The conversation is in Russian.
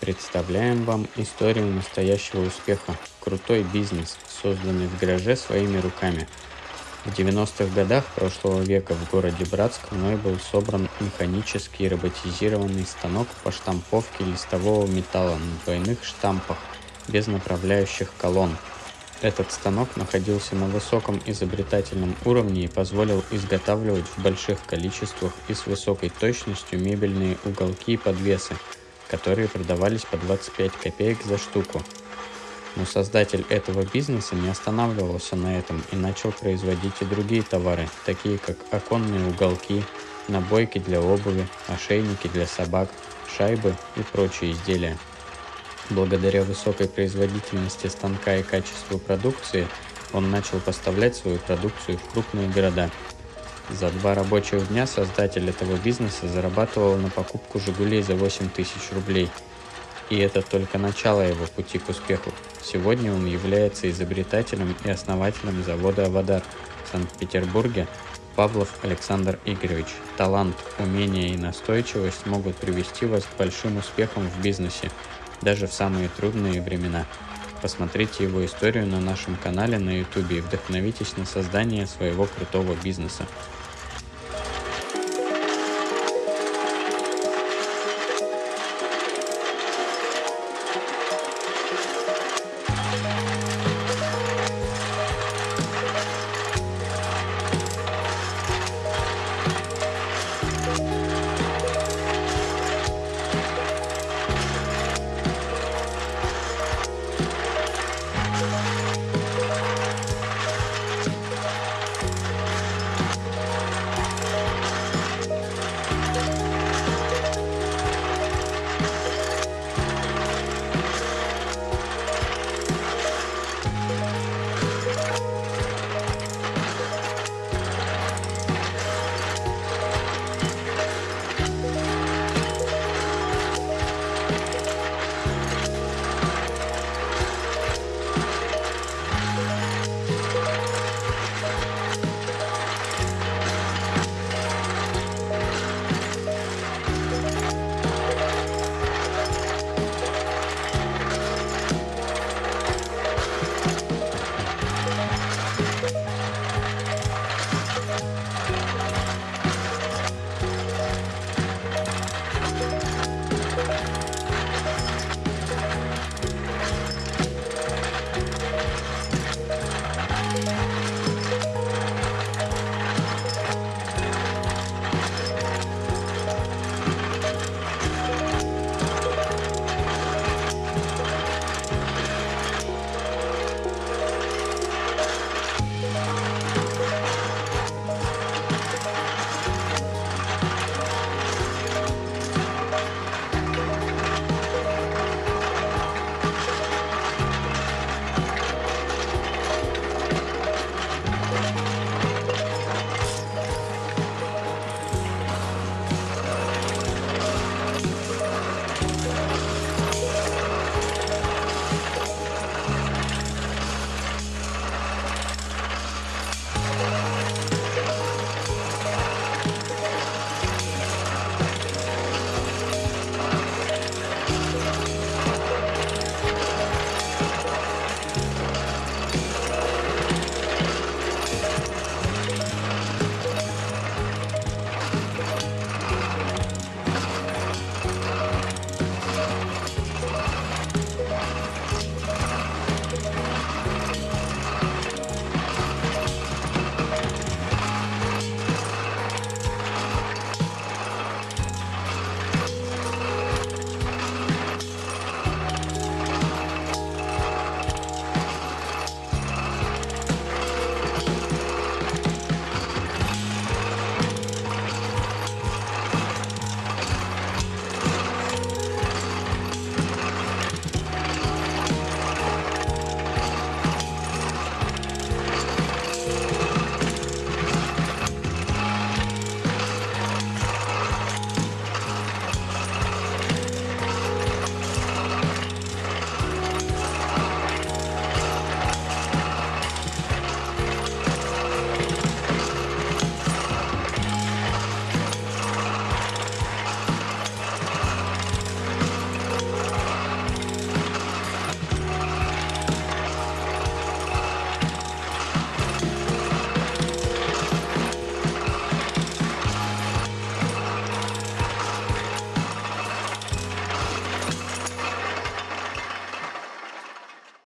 Представляем вам историю настоящего успеха. Крутой бизнес, созданный в гараже своими руками. В 90-х годах прошлого века в городе Братск мной был собран механический роботизированный станок по штамповке листового металла на двойных штампах без направляющих колонн. Этот станок находился на высоком изобретательном уровне и позволил изготавливать в больших количествах и с высокой точностью мебельные уголки и подвесы – которые продавались по 25 копеек за штуку. Но создатель этого бизнеса не останавливался на этом и начал производить и другие товары, такие как оконные уголки, набойки для обуви, ошейники для собак, шайбы и прочие изделия. Благодаря высокой производительности станка и качеству продукции, он начал поставлять свою продукцию в крупные города – за два рабочих дня создатель этого бизнеса зарабатывал на покупку «Жигулей» за 8 тысяч рублей. И это только начало его пути к успеху. Сегодня он является изобретателем и основателем завода «Авадар» в Санкт-Петербурге Павлов Александр Игоревич. Талант, умение и настойчивость могут привести вас к большим успехам в бизнесе, даже в самые трудные времена. Посмотрите его историю на нашем канале на YouTube и вдохновитесь на создание своего крутого бизнеса.